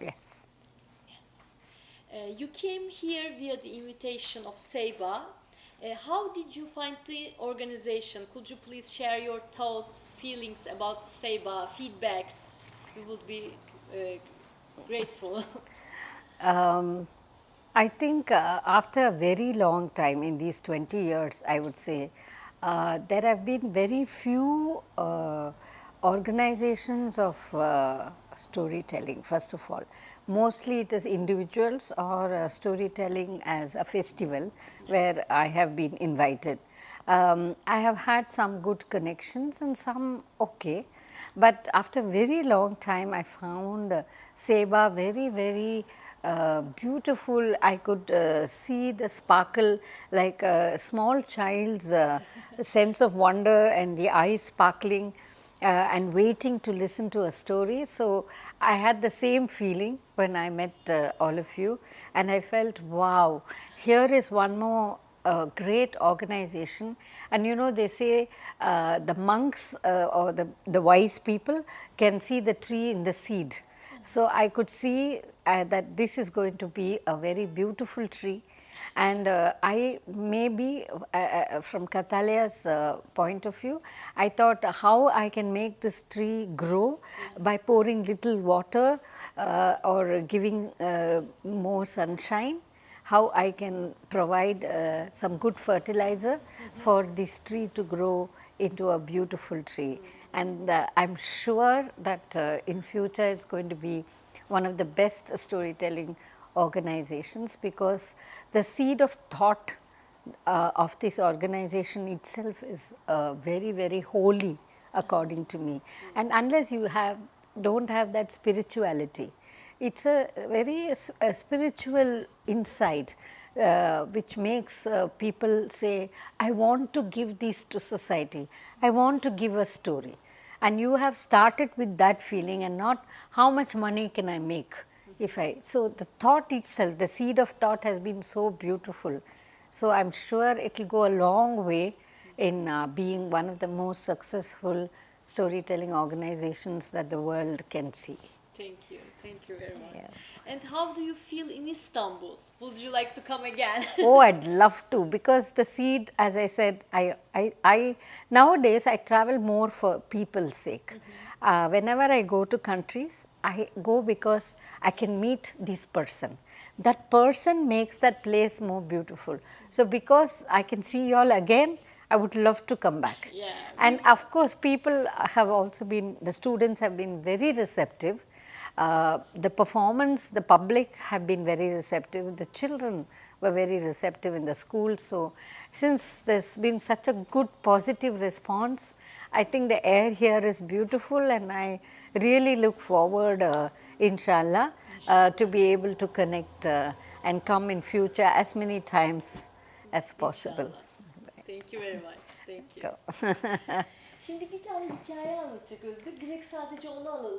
Yes. Uh, you came here via the invitation of SEBA. Uh, how did you find the organization? Could you please share your thoughts, feelings about SEBA, feedbacks? We would be uh, grateful. Um, I think uh, after a very long time in these 20 years, I would say, uh, there have been very few uh, organizations of uh, storytelling first of all. Mostly it is individuals or uh, storytelling as a festival where I have been invited. Um, I have had some good connections and some okay, but after very long time I found uh, Seba very very uh, beautiful. I could uh, see the sparkle like a small child's uh, sense of wonder and the eyes sparkling uh, and waiting to listen to a story. So, I had the same feeling when I met uh, all of you and I felt wow, here is one more uh, great organization and you know they say uh, the monks uh, or the, the wise people can see the tree in the seed. So, I could see uh, that this is going to be a very beautiful tree and uh, I maybe uh, uh, from Kathalaya's uh, point of view, I thought how I can make this tree grow by pouring little water uh, or giving more sunshine how I can provide some good fertilizer mm -hmm. for this tree to grow into a beautiful tree. And uh, I am sure that uh, in future it is going to be one of the best storytelling organizations because the seed of thought uh, of this organization itself is uh, very very holy according to me. And unless you have do not have that spirituality it is a very a spiritual insight uh, which makes uh, people say I want to give this to society I want to give a story and you have started with that feeling and not how much money can I make if I. So, the thought itself, the seed of thought has been so beautiful. So, I am sure it will go a long way in uh, being one of the most successful storytelling organizations that the world can see. Thank you. Thank you very much. Yes. And how do you feel in Istanbul? Would you like to come again? oh, I'd love to because the seed, as I said, I, I, I nowadays I travel more for people's sake. Mm -hmm uh, whenever I go to countries, I go because I can meet this person. That person makes that place more beautiful. So, because I can see you all again, I would love to come back. Yeah. And of course, people have also been, the students have been very receptive. Uh, the performance, the public have been very receptive, the children were very receptive in the school. So, since there has been such a good positive response, I think the air here is beautiful and I really look forward uh, inshallah uh, to be able to connect uh, and come in future as many times as possible. Inshallah. Thank you very much. Thank you. Şimdi bir tane hikaye anlatacak Özgür. Direkt sadece onu alalım.